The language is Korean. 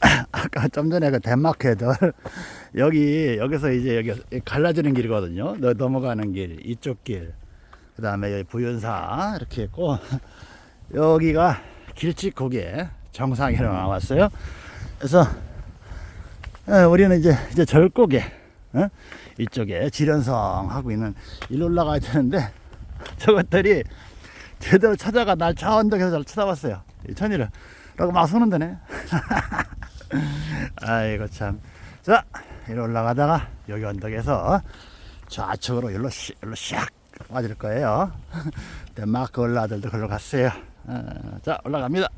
아까 좀 전에 그 덴마크 애들 여기 여기서 이제 여기 갈라지는 길이거든요. 너- 넘어가는 길 이쪽 길. 그 다음에 여기 부윤사 이렇게 있고 여기가 길쭉고개 정상이라고 나왔어요. 그래서 예, 우리는 이제 이제 절고개 어? 이쪽에 지련성 하고 있는 일로 올라가야 되는데 저것들이 제대로 찾아가 날 저 언덕에서 잘 쳐다봤어요. 이 천이를 라고 막 쏘는 데네. 아이고 참. 자, 이리 올라가다가 여기 언덕에서 좌측으로 일로 시, 일로 샥 빠질 거예요. 덴마크 올라들도 걸로 갔어요. 어, 자, 올라갑니다.